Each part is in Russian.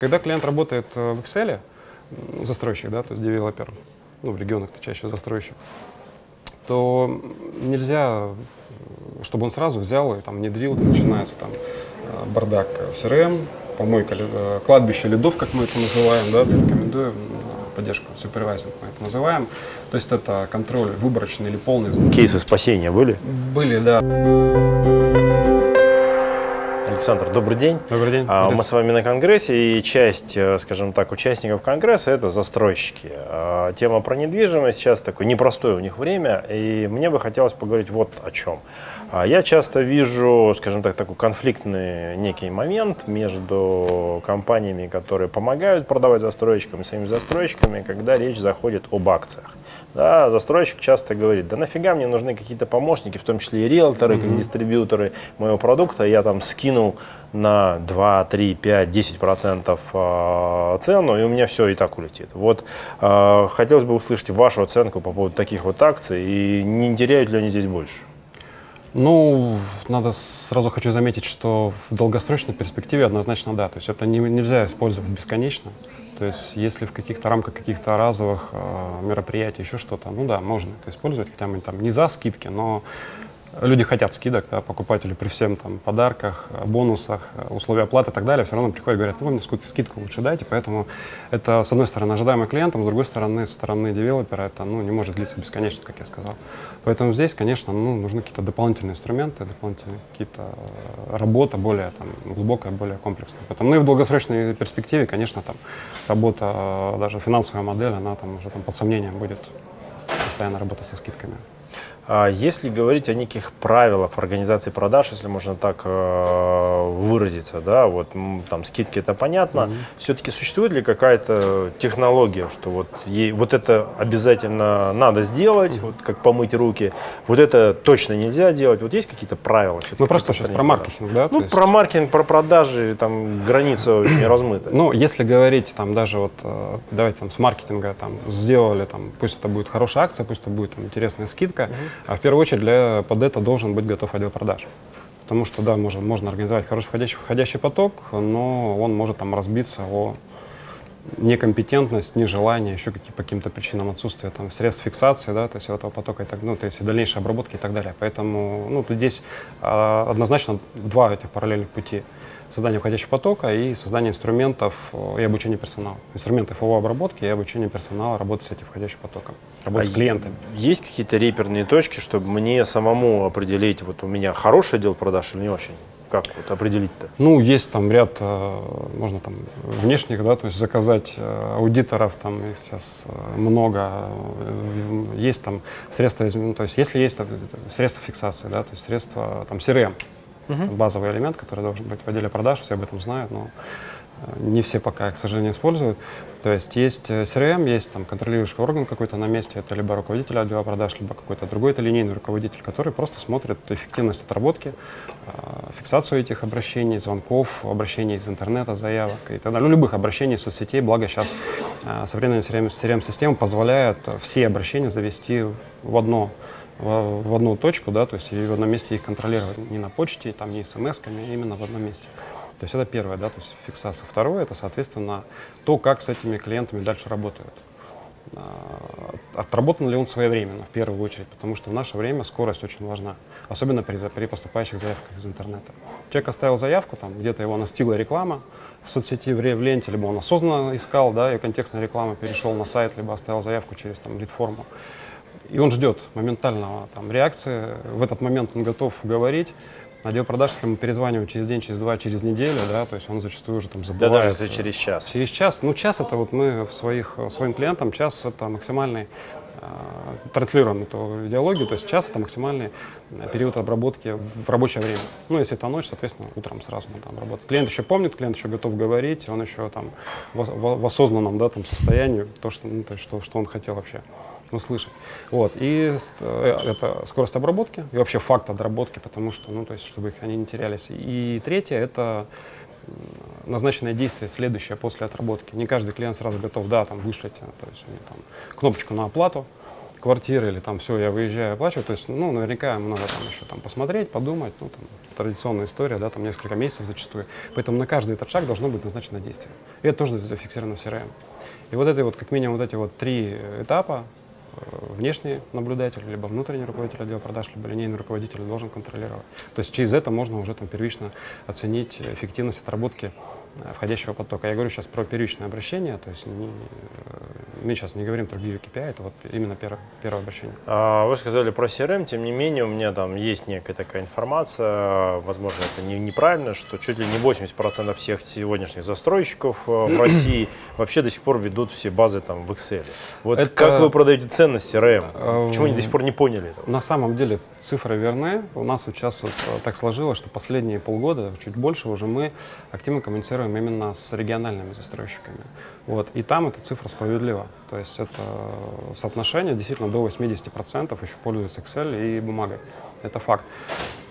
Когда клиент работает э, в Excel, застройщик, да, то есть девелопер, ну, в регионах это чаще застройщик, то нельзя, чтобы он сразу взял и там внедрил, там, начинается там э, бардак в CRM, помойка, э, кладбище лидов, как мы это называем, да, рекомендую поддержку супервайзинг мы это называем. То есть это контроль выборочный или полный. Кейсы спасения были? Были, да. Александр, добрый день. Добрый день. А, мы с вами на конгрессе, и часть, э, скажем так, участников конгресса – это застройщики. А, тема про недвижимость сейчас такое непростое у них время, и мне бы хотелось поговорить вот о чем. А, я часто вижу, скажем так, такой конфликтный некий момент между компаниями, которые помогают продавать застройщикам и самими застройщиками, когда речь заходит об акциях. Да, застройщик часто говорит, да нафига мне нужны какие-то помощники, в том числе и риэлторы, mm -hmm. как дистрибьюторы моего продукта, я там скинул на 2, 3, 5, 10 процентов э, цену, и у меня все и так улетит. Вот э, хотелось бы услышать вашу оценку по поводу таких вот акций, и не теряют ли они здесь больше? Ну, надо сразу хочу заметить, что в долгосрочной перспективе однозначно да. То есть это не, нельзя использовать бесконечно. То есть если в каких-то рамках каких-то разовых э, мероприятий, еще что-то, ну да, можно это использовать, хотя мы там не за скидки, но люди хотят скидок, да, покупатели при всем там подарках, бонусах, условия оплаты и так далее, все равно приходят и говорят, ну вы мне скидку лучше дайте, поэтому это, с одной стороны, ожидаемо клиентам, с другой стороны, со стороны девелопера это ну, не может длиться бесконечно, как я сказал. Поэтому здесь, конечно, ну, нужны какие-то дополнительные инструменты, дополнительные какие-то э, работа более там, глубокая, более комплексная. Поэтому, ну и в долгосрочной перспективе, конечно, там работа, э, даже финансовая модель, она там уже там, под сомнением будет постоянно работа со скидками. А если говорить о неких правилах организации продаж, если можно так э, выразиться, да, вот там скидки это понятно, mm -hmm. все-таки существует ли какая-то технология, что вот, ей, вот это обязательно надо сделать, mm -hmm. вот как помыть руки, вот это точно нельзя делать, вот есть какие-то правила? Ну просто сейчас про маркетинг, да? Ну есть... про маркетинг, про продажи, там граница очень размыта. Ну если говорить там даже вот, э, давайте там с маркетинга там сделали, там, пусть это будет хорошая акция, пусть это будет там, интересная скидка, mm -hmm а в первую очередь для, под это должен быть готов отдел продаж. Потому что, да, можно, можно организовать хороший входящий, входящий поток, но он может там разбиться о некомпетентность, нежелание, еще какие, по каким-то причинам отсутствия там, средств фиксации, да, то есть этого потока, и так, ну, то есть дальнейшей обработки и так далее. Поэтому ну, здесь а, однозначно два этих параллельных пути создание входящего потока и создание инструментов и обучение персонала. Инструментов его обработки и обучение персонала работать с этим входящим потоком, работать а с клиентами. Есть какие-то реперные точки, чтобы мне самому определить, вот у меня хороший отдел продаж или не очень? Как вот определить-то? Ну, есть там ряд, э, можно там внешних, да, то есть заказать э, аудиторов, там их сейчас э, много, есть там средства, ну, то есть если есть средства фиксации, да, то есть средства там CRM, угу. базовый элемент, который должен быть в отделе продаж, все об этом знают, но не все пока, к сожалению, используют. То есть есть э, CRM, есть там контролирующий орган какой-то на месте, это либо руководитель отдела продаж, либо какой-то другой это линейный руководитель, который просто смотрит эффективность отработки, э, фиксацию этих обращений, звонков, обращений из интернета, заявок и так далее. Любых обращений из соцсетей, благо сейчас современная CRM-система позволяет все обращения завести в одно в, одну точку, да, то есть и одном месте их контролировать не на почте, там не смс-ками, а именно в одном месте. То есть это первое, да, то есть фиксация. Второе, это, соответственно, то, как с этими клиентами дальше работают. А, отработан ли он своевременно, в первую очередь, потому что в наше время скорость очень важна, особенно при, при поступающих заявках из интернета. Человек оставил заявку, там где-то его настигла реклама в соцсети, в, в ленте, либо он осознанно искал, да, и контекстная реклама перешел на сайт, либо оставил заявку через там лид-форму. И он ждет моментального там, реакции. В этот момент он готов говорить. Отдел продаж, если мы перезваниваем через день, через два, через неделю, да, то есть он зачастую уже там забывает. Да даже через час. Через час. Ну, час это вот мы в своих, своим клиентам, час это максимальный э, транслируем эту идеологию, то есть час это максимальный период обработки в рабочее время. Ну, если это ночь, соответственно, утром сразу мы там работаем. Клиент еще помнит, клиент еще готов говорить, он еще там в, в, в осознанном да, там, состоянии, то, что, ну, то есть, что, что он хотел вообще услышать. Вот. И э, это скорость обработки и вообще факт отработки, потому что, ну, то есть, чтобы их они не терялись. И третье — это назначенное действие следующее после отработки. Не каждый клиент сразу готов, да, там, вышлите, то есть, там, кнопочку на оплату, квартиры или там все, я выезжаю, оплачиваю, то есть, ну, наверняка много там еще там посмотреть, подумать, ну, там, традиционная история, да, там несколько месяцев зачастую. Поэтому на каждый этот шаг должно быть назначено действие. И это тоже зафиксировано в CRM. И вот это вот, как минимум, вот эти вот три этапа, внешний наблюдатель, либо внутренний руководитель отдела продаж, либо линейный руководитель должен контролировать. То есть через это можно уже там первично оценить эффективность отработки Э, входящего потока. Я говорю сейчас про первичное обращение, то есть не, э, мы сейчас не говорим про BU KPI, это вот именно первое, первое обращение. А, вы сказали про CRM, тем не менее у меня там есть некая такая информация, возможно это не, неправильно, что чуть ли не 80% всех сегодняшних застройщиков э, в России вообще до сих пор ведут все базы там в Excel. Вот это... как вы продаете ценность CRM? Почему они до сих пор не поняли этого? На самом деле цифры верны. У нас вот сейчас вот так сложилось, что последние полгода, чуть больше уже мы активно коммуницируем работаем именно с региональными застройщиками. Вот. И там эта цифра справедлива. То есть это соотношение действительно до 80% еще пользуются Excel и бумагой. Это факт.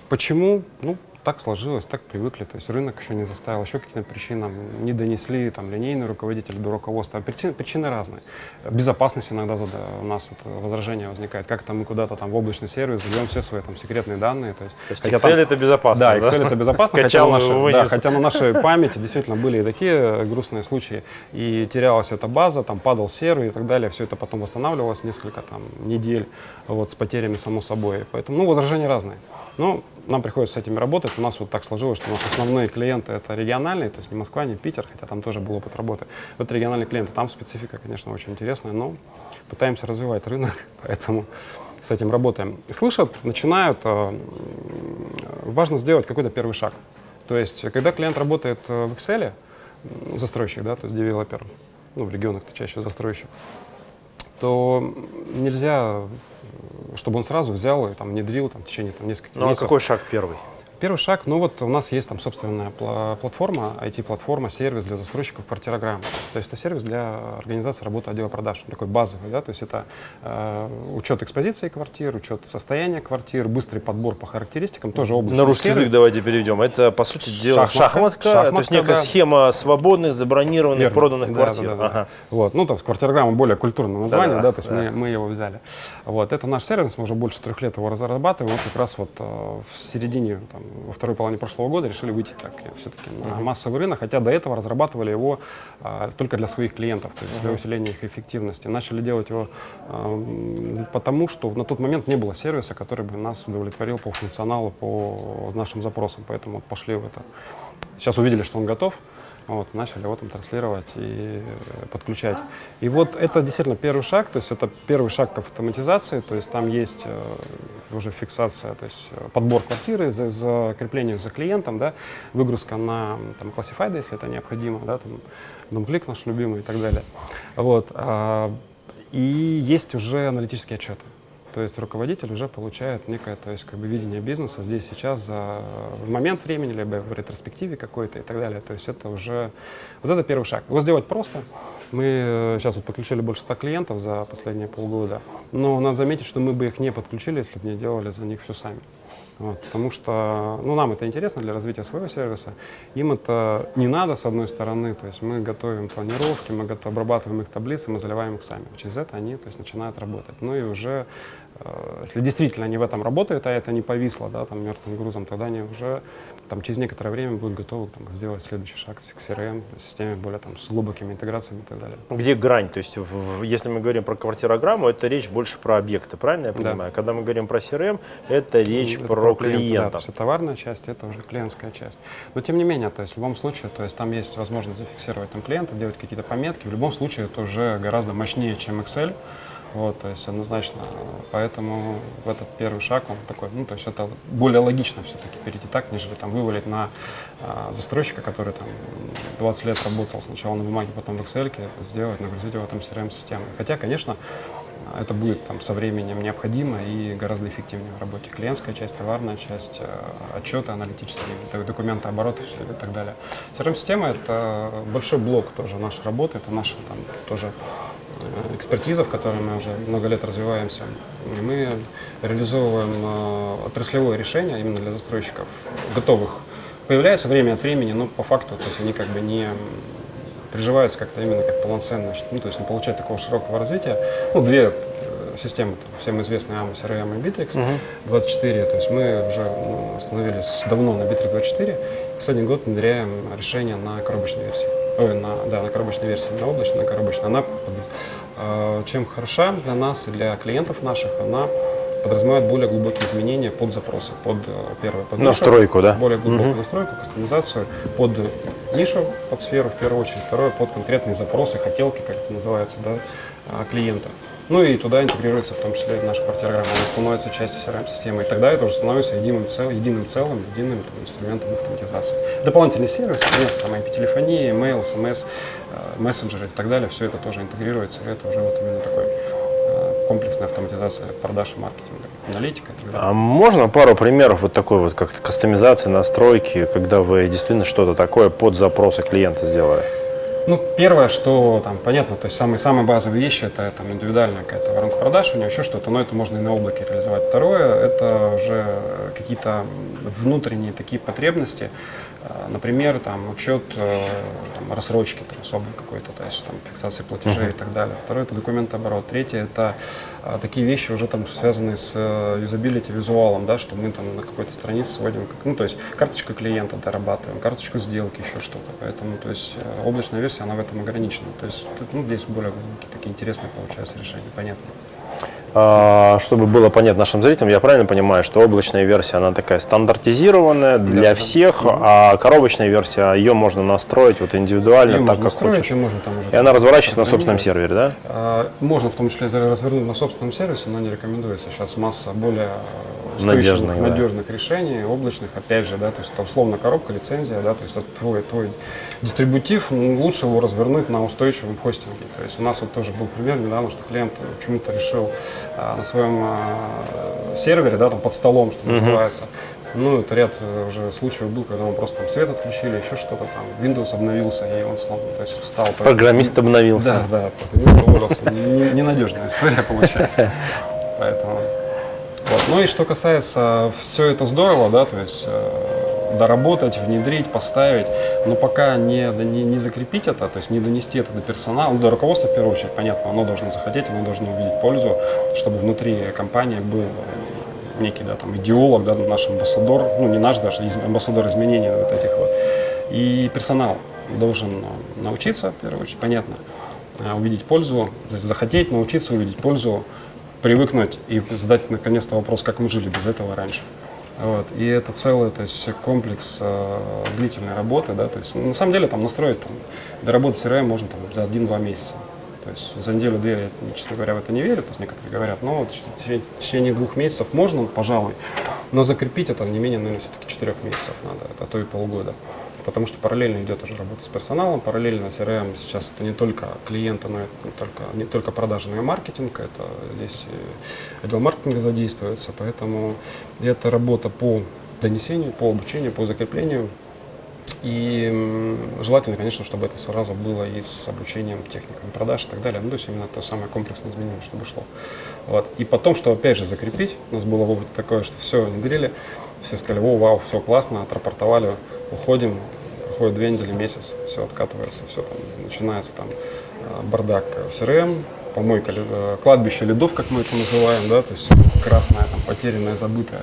Почему? Ну, так сложилось, так привыкли. То есть рынок еще не заставил, еще какие-то причины не донесли, там, линейный руководитель до руководства. Причины, причины разные. Безопасность иногда у нас вот возражение возникает. Как там мы куда-то там в облачный сервис задаем все свои там секретные данные. То есть, то есть Excel там, это безопасно, да? Excel это безопасно, хотя на, нашей, да, хотя на нашей памяти действительно были и такие грустные случаи. И терялась эта база, там падал сервер и так далее. Все это потом восстанавливалось несколько там недель вот, с потерями само собой. Поэтому, ну, возражения разные. Но нам приходится с этими работать. У нас вот так сложилось, что у нас основные клиенты это региональные, то есть не Москва, не Питер, хотя там тоже был опыт работы. Вот региональные клиенты, там специфика, конечно, очень интересная, но пытаемся развивать рынок, поэтому с этим работаем. слышат, начинают, э, важно сделать какой-то первый шаг. То есть, когда клиент работает э, в Excel, застройщик, да, то есть девелопер, ну, в регионах-то чаще застройщик, то нельзя чтобы он сразу взял и там внедрил там, в течение там, нескольких ну, месяцев. а какой шаг первый? Первый шаг, ну вот у нас есть там собственная платформа, IT-платформа, сервис для застройщиков квартирограмм. То есть это сервис для организации работы отдела продаж, такой базовый, да, то есть это э, учет экспозиции квартир, учет состояния квартир, быстрый подбор по характеристикам, тоже облачный На русский сервис. язык давайте переведем. Это, по сути дела, шахматка, шахматка, шахматка то есть некая да. схема свободных, забронированных, Верно. проданных да, квартир. Да, да, ага. Вот, ну, там, квартирограмма более культурное название, да, да, да то есть да. Мы, мы его взяли. Вот, это наш сервис, мы уже больше трех лет его разрабатываем, вот как раз вот э, в середине, там, во второй половине прошлого года решили выйти так все-таки на массовый рынок, хотя до этого разрабатывали его а, только для своих клиентов, то есть для усиления их эффективности. Начали делать его а, потому, что на тот момент не было сервиса, который бы нас удовлетворил по функционалу, по нашим запросам, поэтому пошли в это. Сейчас увидели, что он готов, вот, начали его там транслировать и э, подключать. И вот это действительно первый шаг, то есть это первый шаг к автоматизации, то есть там есть э, уже фиксация, то есть э, подбор квартиры, за, закрепление за клиентом, да, выгрузка на там, Classified, если это необходимо, да, там, DoomClick наш любимый и так далее. Вот, а, и есть уже аналитические отчеты. То есть руководитель уже получает некое то есть, как бы, видение бизнеса здесь, сейчас, за, в момент времени, либо в ретроспективе какой-то и так далее. То есть это уже, вот это первый шаг. Его сделать просто. Мы сейчас вот подключили больше 100 клиентов за последние полгода, но надо заметить, что мы бы их не подключили, если бы не делали за них все сами. Вот, потому что ну, нам это интересно для развития своего сервиса. Им это не надо, с одной стороны. То есть мы готовим планировки, мы обрабатываем их таблицы, мы заливаем их сами. Через это они то есть, начинают работать. Ну и уже Э, если действительно они в этом работают, а это не повисло да, там, мертвым грузом, тогда они уже там, через некоторое время будут готовы там, сделать следующий шаг к CRM, системе более там, с глубокими интеграциями и так далее. Где грань? То есть, в, если мы говорим про квартирограмму, это речь больше про объекты, правильно я понимаю? Да. Когда мы говорим про CRM, это речь это про, про клиента. клиента. Да, то есть, товарная часть, это уже клиентская часть. Но тем не менее, то есть, в любом случае, то есть, там есть возможность зафиксировать там, клиента, делать какие-то пометки. В любом случае, это уже гораздо мощнее, чем Excel. Вот, то есть однозначно. Поэтому в этот первый шаг он такой, ну, то есть это более логично все-таки перейти так, нежели там вывалить на а, застройщика, который там 20 лет работал сначала на бумаге, потом в Excel, сделать, нагрузить его там CRM-системой. Хотя, конечно, это будет там со временем необходимо и гораздо эффективнее в работе. Клиентская часть, товарная часть, э, отчеты аналитические, документы оборота и так далее. CRM-система — это большой блок тоже нашей работы, это наша там тоже экспертиза, в которой мы уже много лет развиваемся. И мы реализовываем э, отраслевое решение именно для застройщиков, готовых. Появляется время от времени, но по факту то есть они как бы не приживаются как-то именно как полноценно, ну, то есть не получают такого широкого развития. Ну, две системы, там, всем известные AMA, CRM и Bittrex 24, то есть мы уже ну, остановились давно на Bittrex 24, последний год внедряем решение на коробочной версии. Ой, на, да, на коробочной версии, на облачной, на коробочной. Она э, чем хороша для нас и для клиентов наших, она подразумевает более глубокие изменения под запросы, под э, первое, под настройку, да? Более глубокую угу. настройку, кастомизацию под нишу, под сферу в первую очередь, второе под конкретные запросы, хотелки, как это называется, да, а, клиента. Ну и туда интегрируется в том числе наша квартирограмма, она становится частью CRM-системы, и тогда это уже становится единым, цел, единым целым, единым там, инструментом автоматизации. Дополнительные сервисы, нет, там IP-телефония, email, SMS, э, мессенджеры и так далее, все это тоже интегрируется, и это уже вот именно такой э, комплексная автоматизация продаж и маркетинга, аналитика. А можно пару примеров вот такой вот, как кастомизации, настройки, когда вы действительно что-то такое под запросы клиента сделали? Ну, первое, что там понятно, то есть самые, самые базовые вещи, это там индивидуальная какая-то воронка продаж, у него еще что-то, но это можно и на облаке реализовать. Второе, это уже какие-то внутренние такие потребности, а, например, там учет э, там, рассрочки там, особый какой-то, то есть там фиксации платежей uh-huh. и так далее. Второе это документооборот. Третье это а, такие вещи уже там связанные с э, юзабилити, визуалом, да, что мы там на какой-то странице сводим, ну то есть карточка клиента дорабатываем, карточку сделки, еще что-то. Поэтому то есть э, облачная версия она в этом ограничена. То есть ну, здесь более такие интересные получаются решения, понятно. А, чтобы было понятно нашим зрителям, я правильно понимаю, что облачная версия, она такая стандартизированная для да, всех, да. а коробочная версия, ее можно настроить вот индивидуально, ее так как настроить, хочешь. И, можно там уже и она разворачивается на собственном сервере, да? А, можно в том числе развернуть на собственном сервисе, но не рекомендуется. Сейчас масса более надежных, надежных да. решений, облачных, опять же, да, то есть это условно коробка, лицензия, да, то есть это твой, твой дистрибутив, ну, лучше его развернуть на устойчивом хостинге. То есть у нас вот тоже был пример недавно, что клиент почему-то решил а, на своем а, сервере, да, там под столом, что называется, ну, это ряд уже случаев был, когда мы просто там свет отключили, еще что-то там, Windows обновился, и он снова, то есть встал. Программист обновился. Да, да, программист уволился. Ненадежная история получается. Поэтому вот. Ну и что касается, все это здорово, да, то есть э, доработать, внедрить, поставить, но пока не, не, не закрепить это, то есть не донести это до персонала, ну, до руководства в первую очередь, понятно, оно должно захотеть, оно должно увидеть пользу, чтобы внутри компании был некий, да, там, идеолог, да, наш амбассадор, ну, не наш даже, амбассадор изменений вот этих вот. И персонал должен научиться, в первую очередь, понятно, э, увидеть пользу, захотеть научиться увидеть пользу, привыкнуть и задать наконец-то вопрос, как мы жили без этого раньше. Вот. И это целый то есть, комплекс э, длительной работы. Да? То есть, на самом деле там настроить, там, доработать CRM можно там, за один-два месяца. То есть за неделю-две я, честно говоря, в это не верю, то есть некоторые говорят, но вот в течение, в течение двух месяцев можно, пожалуй, но закрепить это не менее, наверное, все-таки четырех месяцев надо, а то и полгода потому что параллельно идет уже работа с персоналом, параллельно CRM сейчас это не только клиенты, но это не только, не только продажи, но и маркетинг, это здесь отдел маркетинга задействуется, поэтому это работа по донесению, по обучению, по закреплению. И желательно, конечно, чтобы это сразу было и с обучением техникам продаж и так далее. Ну, то есть именно то самое комплексное изменение, чтобы шло. Вот. И потом, что опять же закрепить, у нас было в опыте такое, что все внедрили, все сказали, о, вау, все классно, отрапортовали, уходим, проходит две недели, месяц, все откатывается, все там, начинается там э, бардак в CRM, помойка, э, кладбище лидов, как мы это называем, да, то есть красное, там, потерянное, забытое.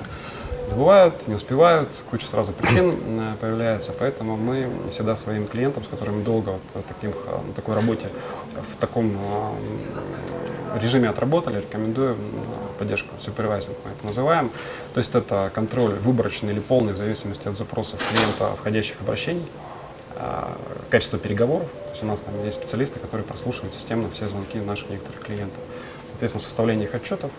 Забывают, не успевают, куча сразу причин э, появляется, поэтому мы всегда своим клиентам, с которыми долго вот, таким, на такой работе, в таком режиме отработали, рекомендую поддержку supervising, мы это называем. То есть это контроль выборочный или полный в зависимости от запросов клиента входящих обращений. А, качество переговоров. То есть у нас там есть специалисты, которые прослушивают системно все звонки наших некоторых клиентов. Соответственно, составление их отчетов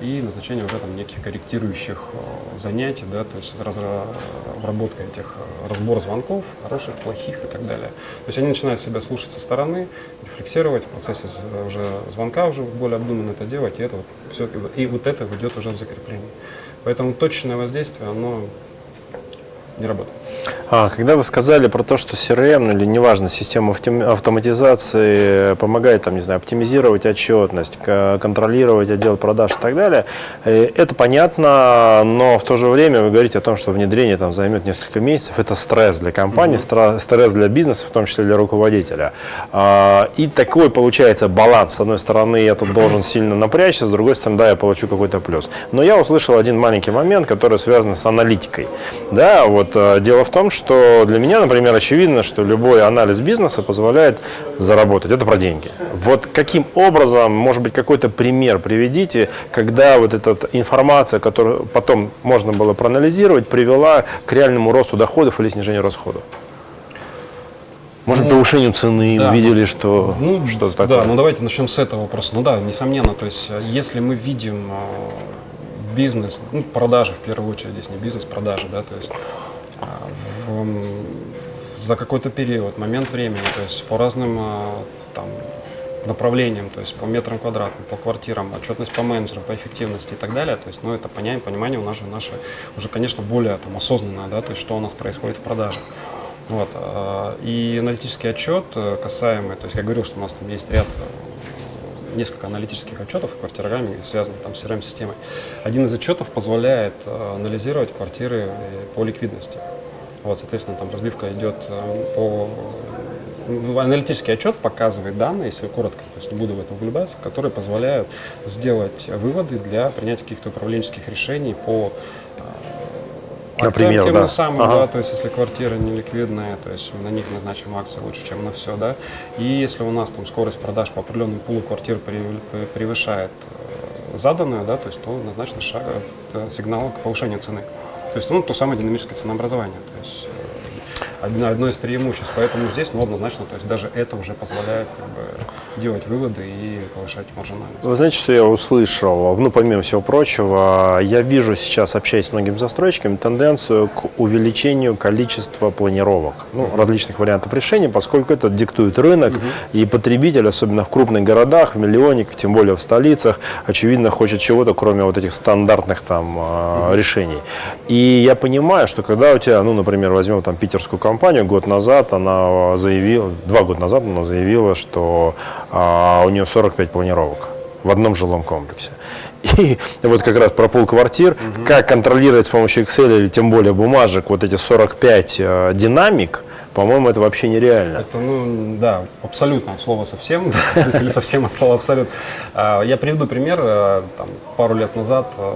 и назначение уже там неких корректирующих а, занятий, да, то есть разработка этих разбор звонков, хороших, плохих и так далее. То есть они начинают себя слушать со стороны, рефлексировать в процессе уже звонка уже более обдуманно это делать, и это вот все, и вот это ведет уже в закрепление. Поэтому точное воздействие, оно не работает. А, когда вы сказали про то, что CRM ну, или неважно, система автоматизации помогает, там, не знаю, оптимизировать отчетность, контролировать отдел продаж и так далее, э, это понятно, но в то же время вы говорите о том, что внедрение там займет несколько месяцев, это стресс для компании, mm-hmm. стресс для бизнеса, в том числе для руководителя. А, и такой получается баланс. С одной стороны, я тут должен сильно напрячься, с другой стороны, да, я получу какой-то плюс. Но я услышал один маленький момент, который связан с аналитикой. Да, вот э, дело в том, что что для меня, например, очевидно, что любой анализ бизнеса позволяет заработать. Это про деньги. Вот каким образом, может быть, какой-то пример приведите, когда вот эта информация, которую потом можно было проанализировать, привела к реальному росту доходов или снижению расходов? Может, ну, повышению цены, да, увидели, что ну, что-то такое? Да, ну давайте начнем с этого вопроса. Ну да, несомненно, то есть если мы видим э, бизнес, ну, продажи в первую очередь, здесь не бизнес, продажи, да, то есть в, за какой-то период, момент времени, то есть по разным а, там, направлениям, то есть по метрам квадратным, по квартирам, отчетность по менеджерам, по эффективности и так далее. То есть, ну, это понимание, понимание у нас же наше уже, конечно, более там, осознанное, да, то есть что у нас происходит в продаже. Вот. А, и аналитический отчет э, касаемый, то есть я говорил, что у нас там есть ряд э, несколько аналитических отчетов в квартирограмме, связанных там с CRM-системой. Один из отчетов позволяет э, анализировать квартиры по ликвидности. Вот, соответственно, там разбивка идет э, по... Аналитический отчет показывает данные, если коротко, то есть не буду в это углубляться, которые позволяют сделать выводы для принятия каких-то управленческих решений по э, Например, тем да. самым, ага. да, то есть если квартира не ликвидная, то есть на них назначим акции лучше, чем на все, да. И если у нас там скорость продаж по определенному пулу квартир превышает э, заданную, да, то есть то назначен шаг, сигнал к повышению цены. То есть, ну, то самое динамическое ценообразование. То есть, одно, одно из преимуществ. Поэтому здесь, ну, однозначно, то есть даже это уже позволяет как бы, делать выводы и повышать маржинальность. Вы знаете, что я услышал? Ну, помимо всего прочего, я вижу сейчас, общаясь с многими застройщиками, тенденцию к увеличению количества планировок, ну, uh-huh. различных вариантов решений, поскольку это диктует рынок, uh-huh. и потребитель, особенно в крупных городах, в миллионниках, тем более в столицах, очевидно, хочет чего-то, кроме вот этих стандартных там uh-huh. решений. И я понимаю, что когда у тебя, ну, например, возьмем там питерскую компанию год назад она заявила, два года назад она заявила, что а, у нее 45 планировок в одном жилом комплексе. И вот как раз про пол квартир, угу. как контролировать с помощью Excel или тем более бумажек вот эти 45 э, динамик, по-моему, это вообще нереально. Это, ну, да, абсолютно от слова совсем, или совсем от слова абсолютно. А, я приведу пример. Э, там, пару лет назад э,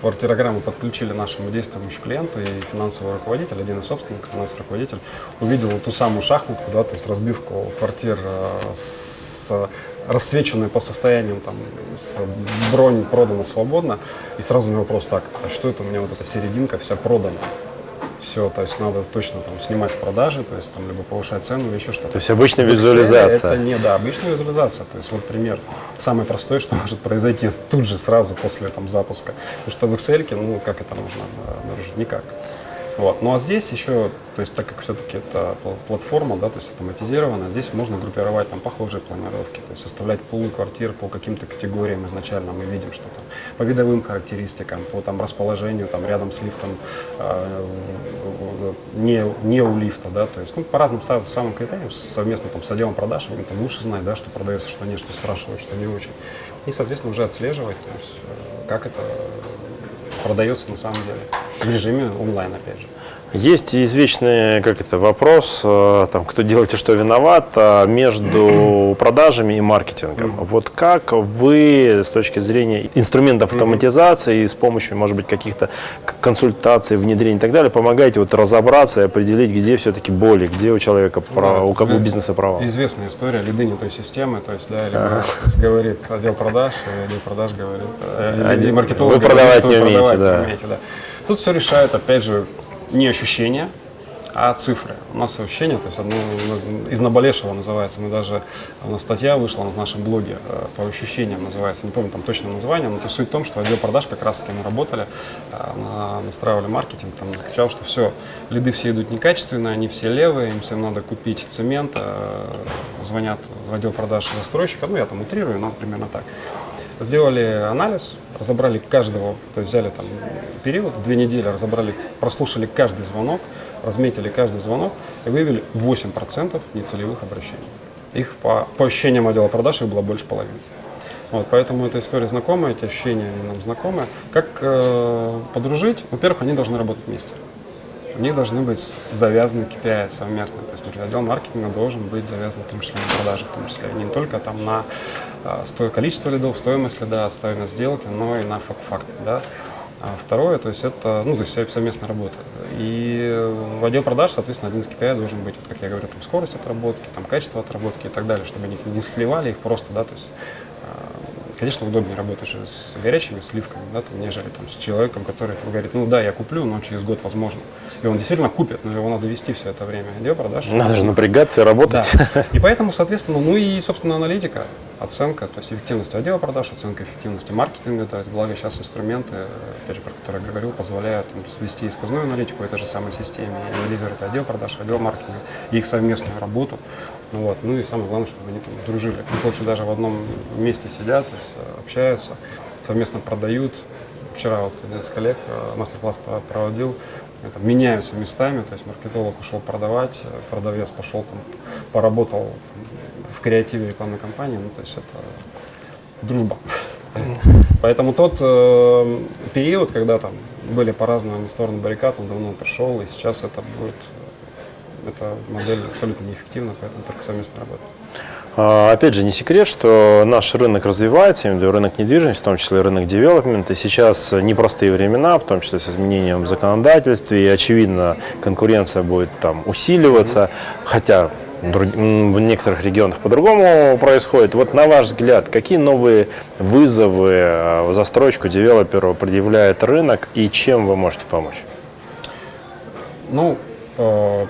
квартирограмму подключили нашему действующему клиенту, и финансовый руководитель, один из собственников, финансовый руководитель, увидел ту самую шахматку, да, то есть разбивку квартир э, с рассвеченной по состояниям, там, с бронь продана свободно, и сразу у него вопрос так, а что это у меня вот эта серединка вся продана? Все, то есть надо точно там снимать с продажи, то есть там либо повышать цену, или еще что-то. То есть обычная визуализация. Это не, да, обычная визуализация. То есть вот пример, самый простой, что может произойти тут же, сразу после там запуска. Потому что в Excel, ну, как это можно обнаружить? Никак. Вот. Ну а здесь еще, то есть так как все-таки это платформа, да, то есть автоматизирована, здесь можно группировать там похожие планировки, то есть составлять пулы квартир по каким-то категориям изначально мы видим, что там по видовым характеристикам, по там расположению, там рядом с лифтом, э, не, не у лифта, да, то есть ну, по разным самым критериям совместно там с отделом продаж, они там лучше знать, да, что продается, что нет, что спрашивают, что не очень. И, соответственно, уже отслеживать, то есть, э, как это продается на самом деле в режиме онлайн, опять же. Есть извечный как это, вопрос, э, там, кто делает и что виноват, а, между продажами и маркетингом. Вот как вы с точки зрения инструментов автоматизации и с помощью, может быть, каких-то консультаций, внедрений и так далее, помогаете вот разобраться и определить, где все-таки боли, где у человека, да, права, у, у бизнеса права? Известная история, лиды не той системы, то есть, да, либо а. говорит отдел продаж, и отдел продаж говорит, э, или маркетолог вы продавать не умеете, да. умеете, да. Тут все решает, опять же, не ощущения, а цифры. У нас ощущения, то есть одно из наболевшего называется, мы даже, у нас статья вышла на нашем блоге э, по ощущениям называется, не помню там точное название, но то суть в том, что отдел продаж как раз таки мы работали, э, настраивали маркетинг, там кричал, что все, лиды все идут некачественные, они все левые, им всем надо купить цемент, э, звонят в отдел продаж застройщика, ну я там утрирую, но примерно так. Сделали анализ, разобрали каждого, то есть взяли там период, две недели, разобрали, прослушали каждый звонок, разметили каждый звонок и выявили 8% нецелевых обращений. Их по, по ощущениям отдела продаж их было больше половины. Вот, поэтому эта история знакомая, эти ощущения нам знакомы. Как э, подружить? Во-первых, они должны работать вместе. У них должны быть завязаны KPI совместно. То есть например, отдел маркетинга должен быть завязан в том числе на продажи, в том числе не только там на э, количество лидов, стоимость лида, стоимость сделки, но и на факт, да. А второе, то есть это ну, то есть совместная работа. И в отдел продаж, соответственно, один из KPI должен быть, вот, как я говорю, там, скорость отработки, там, качество отработки и так далее, чтобы они не сливали их просто, да, то есть Конечно, удобнее работать же с горячими сливками, да, там, нежели там, с человеком, который там, говорит, ну да, я куплю, но через год возможно. И он действительно купит, но его надо вести все это время. Отдел продаж. Надо же напрягаться и работать. Да. И поэтому, соответственно, ну и, собственно, аналитика, оценка, то есть эффективность отдела продаж, оценка эффективности маркетинга, есть, благо сейчас инструменты, опять же, про которые я говорил, позволяют там, вести исказную аналитику этой же самой системе, и анализировать отдел продаж, отдел маркетинга, и их совместную работу. Ну, вот. ну и самое главное, чтобы они там дружили. Пусть лучше даже в одном месте сидят, то есть, э, общаются, совместно продают. Вчера вот один из коллег э, мастер-класс проводил, это, меняются местами, то есть маркетолог ушел продавать, э, продавец пошел там, поработал в креативе рекламной кампании, ну то есть это дружба. Поэтому тот э, период, когда там были по разным сторонам баррикад, он давно прошел, и сейчас это будет эта модель абсолютно неэффективна, поэтому только совместно работать. А, опять же, не секрет, что наш рынок развивается, рынок недвижимости, в том числе рынок девелопмента. Сейчас непростые времена, в том числе с изменением законодательства, и, очевидно, конкуренция будет там усиливаться, хотя в некоторых регионах по-другому происходит. Вот на ваш взгляд, какие новые вызовы а, в застройку девелоперу предъявляет рынок и чем вы можете помочь? Ну, э,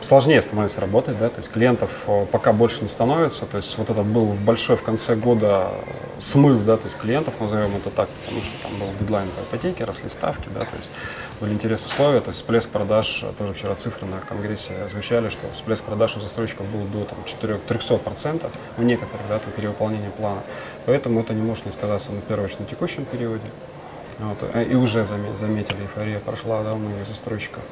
сложнее становится работать, да, то есть клиентов э, пока больше не становится, то есть вот это был большой в конце года смыв, да, то есть клиентов, назовем это так, потому что там был дедлайн по ипотеке, росли ставки, да, то есть были интересные условия, то есть всплеск продаж, э, тоже вчера цифры на конгрессе звучали, что всплеск продаж у застройщиков был до там, 4, 300%, у некоторых, да, там, перевыполнение плана, поэтому это не может не сказаться на первом на текущем периоде, вот, э, и уже заметили, эйфория прошла, да, у многих застройщиков.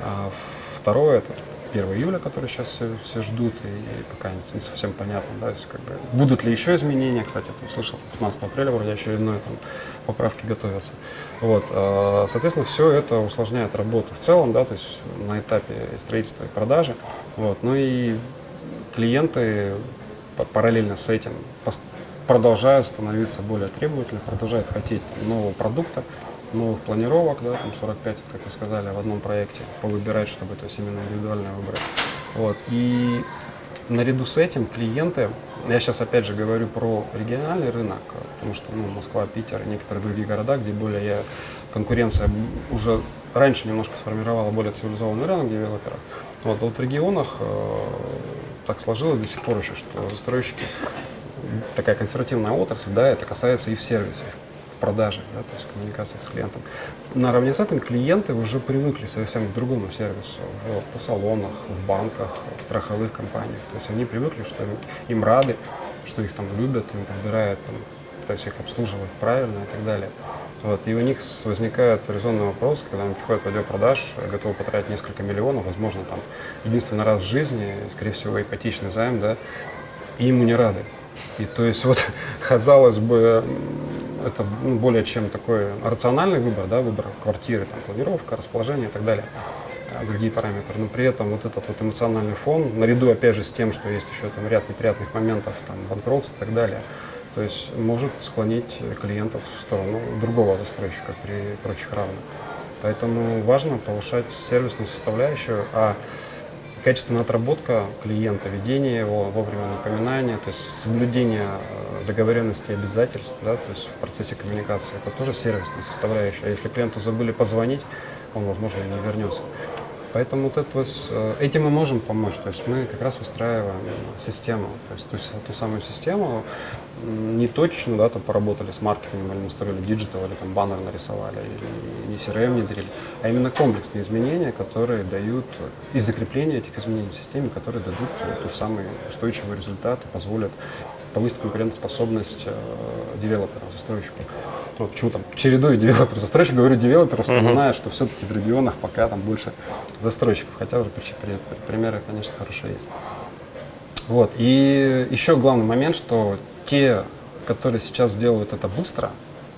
А второе, это 1 июля, который сейчас все, все ждут, и пока не, не совсем понятно, да, есть, как бы, будут ли еще изменения, кстати, там слышал, 15 апреля вроде очередной там, поправки готовятся. Вот, а, соответственно, все это усложняет работу в целом, да, то есть на этапе строительства и продажи, вот, ну и клиенты параллельно с этим продолжают становиться более требовательными, продолжают хотеть нового продукта, новых планировок, да, там 45, как вы сказали, в одном проекте, повыбирать, чтобы то есть именно индивидуально выбрать. Вот. И наряду с этим клиенты, я сейчас опять же говорю про региональный рынок, потому что ну, Москва, Питер и некоторые другие города, где более конкуренция уже раньше немножко сформировала более цивилизованный рынок девелоперов. Вот, а вот в регионах э, так сложилось до сих пор еще, что застройщики такая консервативная отрасль, да, это касается и в сервисе, продажи, да, то есть коммуникации с клиентом. Наравне с этим клиенты уже привыкли совсем к другому сервису в автосалонах, в банках, в страховых компаниях. То есть они привыкли, что им, им рады, что их там любят, им подбирают, там, пытаются их обслуживать правильно и так далее. Вот, и у них возникает резонный вопрос, когда они приходят в отдел продаж, готовы потратить несколько миллионов, возможно, там, единственный раз в жизни, скорее всего, ипотечный займ, да, и ему не рады. И то есть вот, казалось бы, это ну, более чем такой рациональный выбор, да, выбор квартиры, там, планировка, расположение и так далее, а, другие параметры. Но при этом вот этот вот эмоциональный фон, наряду опять же с тем, что есть еще там ряд неприятных моментов, там, банкротств и так далее, то есть может склонить клиентов в сторону другого застройщика при прочих равных. Поэтому важно повышать сервисную составляющую, а качественная отработка клиента, ведение его, вовремя напоминания, то есть соблюдение э, договоренности и обязательств да, то есть в процессе коммуникации. Это тоже сервисная составляющая. А если клиенту забыли позвонить, он, возможно, не вернется. Поэтому вот это, э, этим мы можем помочь. То есть мы как раз выстраиваем систему. То есть ту, ту самую систему не то что, да, там поработали с маркетингом или настроили digital, или там баннер нарисовали, или не CRM внедрили, а именно комплексные изменения, которые дают, и закрепление этих изменений в системе, которые дадут тот самый устойчивый результат и позволят повысить конкурентоспособность э, девелопера, застройщику. Вот почему там чередую девелопер, застройщик, говорю девелопер, вспоминая, что все-таки в регионах пока там больше застройщиков, хотя уже при, при, примеры, конечно, хорошие есть. Вот. И еще главный момент, что те, которые сейчас делают это быстро,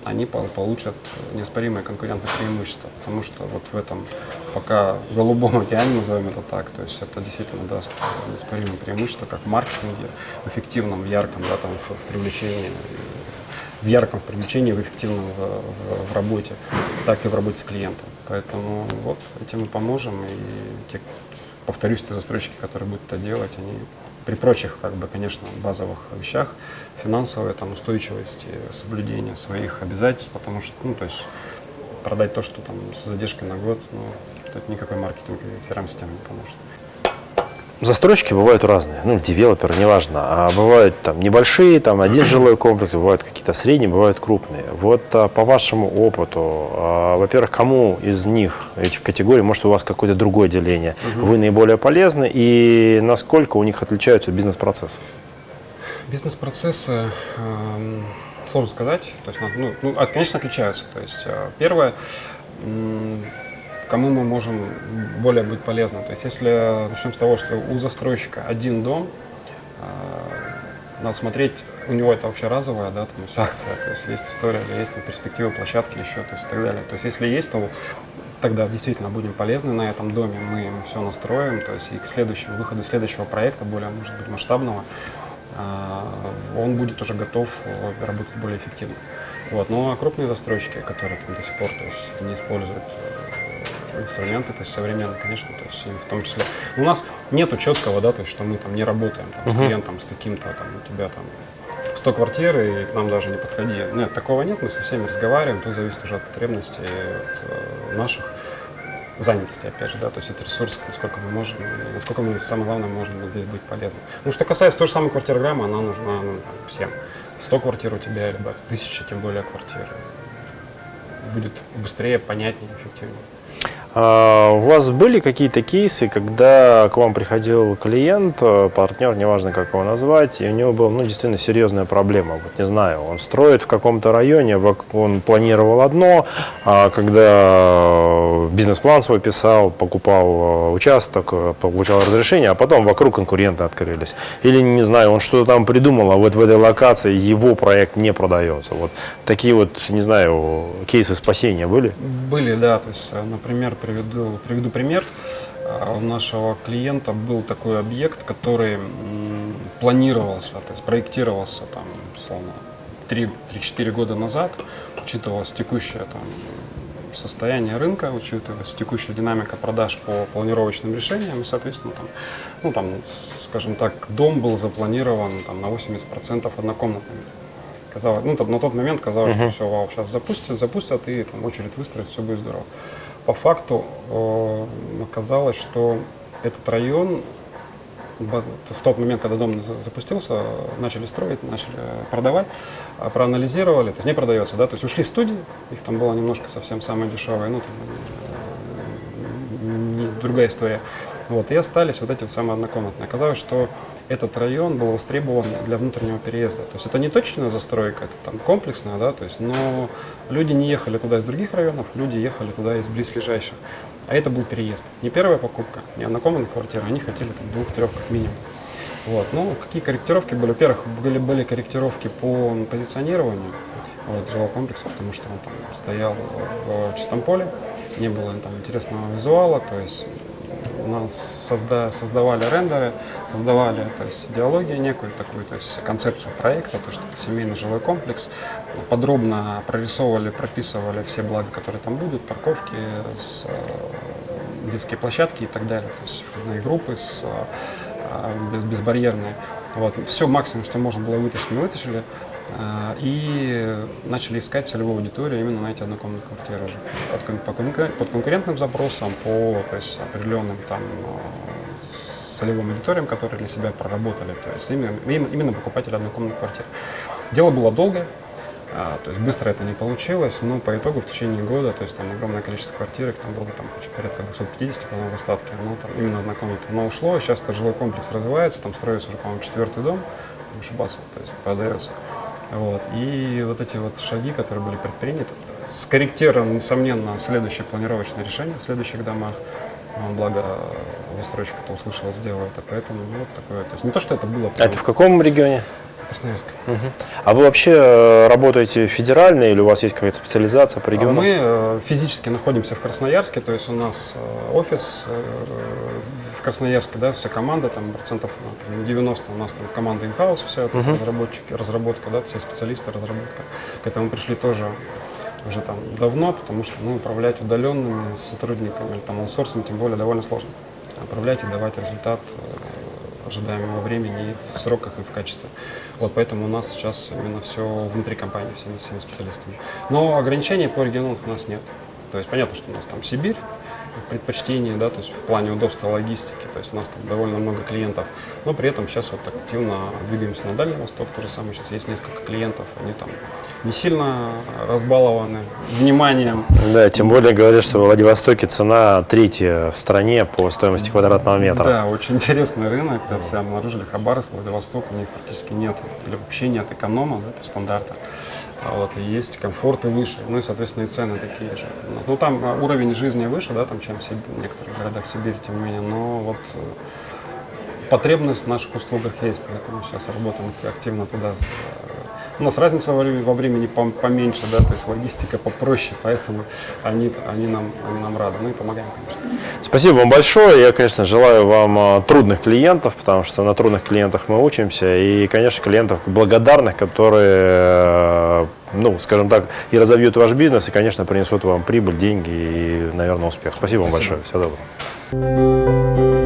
они получат неоспоримое конкурентное преимущество, потому что вот в этом пока голубом океане, назовем это так, то есть это действительно даст неоспоримое преимущество как в маркетинге, в эффективном, в ярком, да, там, в, в привлечении, в ярком в привлечении, в эффективном в, в, в работе, так и в работе с клиентом. Поэтому вот этим мы поможем, и те, повторюсь, те застройщики, которые будут это делать, они при прочих, как бы, конечно, базовых вещах, финансовая там, устойчивость, соблюдение своих обязательств, потому что, ну, то есть продать то, что там с задержкой на год, ну, это никакой маркетинг и CRM-система не поможет. Застройщики бывают разные, ну, девелоперы, неважно. А бывают там небольшие, там один жилой комплекс, бывают какие-то средние, бывают крупные. Вот а, по вашему опыту, а, во-первых, кому из них, этих категорий, может у вас какое-то другое деление, угу. вы наиболее полезны и насколько у них отличаются бизнес-процессы? Бизнес-процессы, э, сложно сказать, то есть, ну, ну, конечно, отличаются. То есть, э, первое, кому мы можем более быть полезны. То есть если начнем с того, что у застройщика один дом, э, надо смотреть, у него это вообще разовая, да, там акция, то есть есть история, есть там перспективы площадки еще, то есть и так далее. То есть если есть, то тогда действительно будем полезны на этом доме, мы им все настроим, то есть и к следующему выходу следующего проекта, более, может быть, масштабного, э, он будет уже готов э, работать более эффективно. Вот. Ну а крупные застройщики, которые там до сих пор то есть, не используют инструменты, то есть современные, конечно, то есть в том числе. У нас нету четкого, да, то есть что мы там не работаем там, uh-huh. с клиентом, с таким-то, там, у тебя там 100 квартир, и к нам даже не подходи. Нет, такого нет, мы со всеми разговариваем, тут зависит уже от потребностей от, э, наших занятости, опять же, да, то есть от ресурсов, насколько мы можем, насколько мы, самое главное, можем здесь быть полезны. Ну, что касается той же самой квартирограммы, она нужна ну, там, всем. 100 квартир у тебя, либо тысяча, тем более квартир. Будет быстрее, понятнее, эффективнее. А, у вас были какие-то кейсы, когда к вам приходил клиент, э, партнер, неважно как его назвать, и у него была ну, действительно серьезная проблема. Вот не знаю, он строит в каком-то районе, он планировал одно, а когда бизнес-план свой писал, покупал э, участок, э, получал разрешение, а потом вокруг конкуренты открылись. Или, не знаю, он что-то там придумал, а вот в этой локации его проект не продается. Вот такие вот, не знаю, кейсы спасения были? Были, да. То есть, например, приведу, приведу пример. У нашего клиента был такой объект, который планировался, то есть проектировался там, условно, 3-4 года назад, учитывалось текущее там, состояние рынка, учитывалась текущая динамика продаж по планировочным решениям, и, соответственно, там, ну, там, скажем так, дом был запланирован там, на 80% однокомнатными. Казалось, ну, там, на тот момент казалось, uh-huh. что все, вау, сейчас запустят, запустят, и там очередь выстроит, все будет здорово по факту э, оказалось, что этот район в тот момент, когда дом запустился, начали строить, начали продавать, а проанализировали, то есть не продается, да, то есть ушли студии, их там было немножко совсем самое дешевое, ну, там, не, другая история. Вот, и остались вот эти вот самые однокомнатные. Оказалось, что этот район был востребован для внутреннего переезда. То есть это не точная застройка, это там комплексная, да, то есть, но люди не ехали туда из других районов, люди ехали туда из близлежащих. А это был переезд. Не первая покупка, не однокомнатная квартира, они хотели двух-трех как минимум. Вот. Ну, какие корректировки были? Во-первых, были, были корректировки по позиционированию вот, жилого комплекса, потому что он там стоял в чистом поле, не было там интересного визуала, то есть нас созда, создавали рендеры, создавали то есть, идеологию некую такую, то есть концепцию проекта, то, что семейный жилой комплекс, подробно прорисовывали, прописывали все блага, которые там будут, парковки, с, э, детские площадки и так далее, то есть входные группы с, э, безбарьерные. Вот. Все максимум, что можно было вытащить, мы вытащили. А, и начали искать целевую аудиторию именно на эти однокомнатные квартиры уже. Под, по, под конкурентным запросам, по то есть, определенным там целевым аудиториям, которые для себя проработали, то есть именно, именно покупатели однокомнатных квартир. Дело было долгое, а, то есть быстро это не получилось, но по итогу в течение года, то есть там огромное количество квартир, там было там порядка 250, по-моему, в остатке, ну там именно однокомнатных, но ушло, сейчас этот жилой комплекс развивается, там строится уже, по-моему, четвертый дом, вышибаться, то есть продается. Вот. И вот эти вот шаги, которые были предприняты, скорректировано, несомненно, следующее планировочное решение в следующих домах. Он, благо, застройщик это услышал, сделал это, поэтому ну, вот такое. То есть не то, что это было... А это в каком регионе? Красноярск. Угу. А вы вообще э, работаете федерально или у вас есть какая-то специализация по региону? Мы э, физически находимся в Красноярске, то есть у нас э, офис Красноярске, да, вся команда, там процентов ну, 90 у нас там команда in-house, вся, то есть разработчики, разработка, да, все специалисты, разработка. К этому пришли тоже уже там давно, потому что ну, управлять удаленными сотрудниками, там, аутсорсом, тем более, довольно сложно. Управлять и давать результат ожидаемого времени и в сроках, и в качестве. Вот поэтому у нас сейчас именно все внутри компании, всеми, всеми специалистами. Но ограничений по регионам у нас нет. То есть понятно, что у нас там Сибирь, предпочтения, да, то есть в плане удобства логистики, то есть у нас там довольно много клиентов, но при этом сейчас вот активно двигаемся на Дальний Восток, то же самое, сейчас есть несколько клиентов, они там не сильно разбалованы вниманием. Да, тем более говорят, что в Владивостоке цена третья в стране по стоимости квадратного метра. Да, очень интересный рынок, да, все обнаружили Хабаровск, Владивосток, у них практически нет, или вообще нет эконома, да, стандарта. А вот, и есть комфорт и выше, ну и, соответственно, и цены такие же. Ну, там а, уровень жизни выше, да, там, чем в некоторых городах Сибири, тем не менее, но вот э, потребность в наших услугах есть, поэтому сейчас работаем активно туда у нас разница во времени, во времени поменьше, да, то есть логистика попроще, поэтому они, они, нам, они нам рады, ну и помогаем, конечно. Спасибо вам большое. Я, конечно, желаю вам а, трудных клиентов, потому что на трудных клиентах мы учимся, и, конечно, клиентов благодарных, которые, э, ну, скажем так, и разовьют ваш бизнес, и, конечно, принесут вам прибыль, деньги и, наверное, успех. Спасибо, Спасибо. вам большое. Всего доброго.